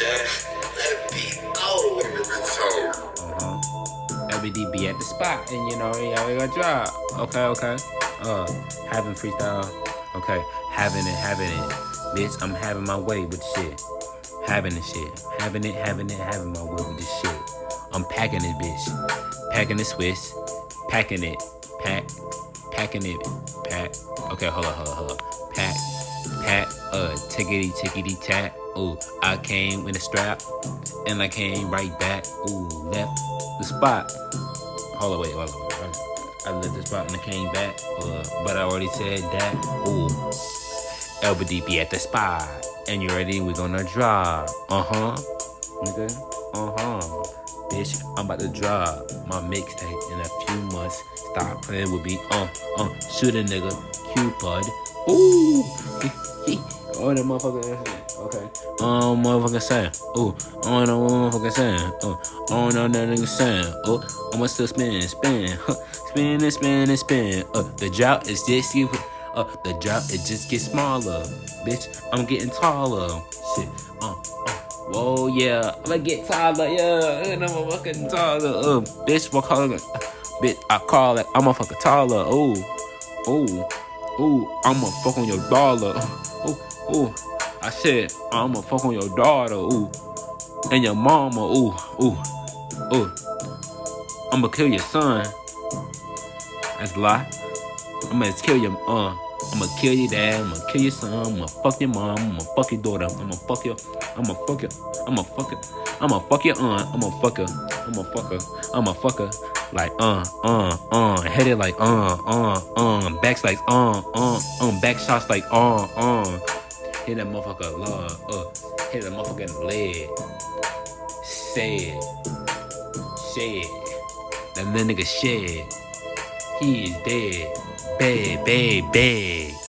Shaq, that be at the spot, and you know, yeah, we got drop. Okay, okay. Uh, having freestyle. Okay, having it, having it. Bitch, I'm having my way with shit. Having the shit. Having it, having it, having my way with this shit. I'm packing it, bitch. Packing the Swiss. Packing it. Pack. Packing it. Pack. Okay, hold on, hold on, hold on. Uh, tickety, tickety, tack. Ooh, I came with a strap. And I came right back. Ooh, left the spot. Hold on, wait, hold. Wait. I left the spot and I came back. Uh, but I already said that. Ooh. LBD be at the spot. And you ready? We gonna drop. Uh-huh. Nigga. Uh-huh. Bitch, I'm about to drop my mixtape in a few months. Stop playing with me. Uh, uh, shoot a nigga. Cupid. Ooh. oh, that motherfucker. Okay. Um, motherfucker saying. Oh, I don't know what motherfucker saying. Uh, I don't know that nigga saying. Oh, I'ma still spin, spin. Huh. Spin and spin and spin. Uh, the drought is just you. Uh, the drought it just gets smaller, bitch. I'm getting taller. Shit. Uh, uh. Whoa, yeah. I'm gonna get taller, yeah. And I'm a fucking taller. Uh, bitch, what color? Bitch, I call it. I'm a fucking taller. Oh, oh, oh. I'ma fuck on your dollar. Ooh, ooh. I said I'ma fuck on your daughter. Ooh, and your mama. Ooh, ooh, ooh. I'ma kill your son. That's a lie. I'm gonna kill your uh I'm gonna kill your dad, I'm gonna kill your son, I'm gonna fuck your mom, I'm gonna fuck your daughter, I'm gonna fuck your I'm gonna fuck your I'm gonna fuck your I'm gonna fuck your aunt, I'm gonna fuck her, I'm gonna fuck her, I'm gonna fuck her like uh uh uh head it like uh uh uh backs like uh uh uh back shots like uh uh hit that motherfucker love uh hit that motherfucker in the leg said shed that little nigga shed he is dead. Bad, bad, bad.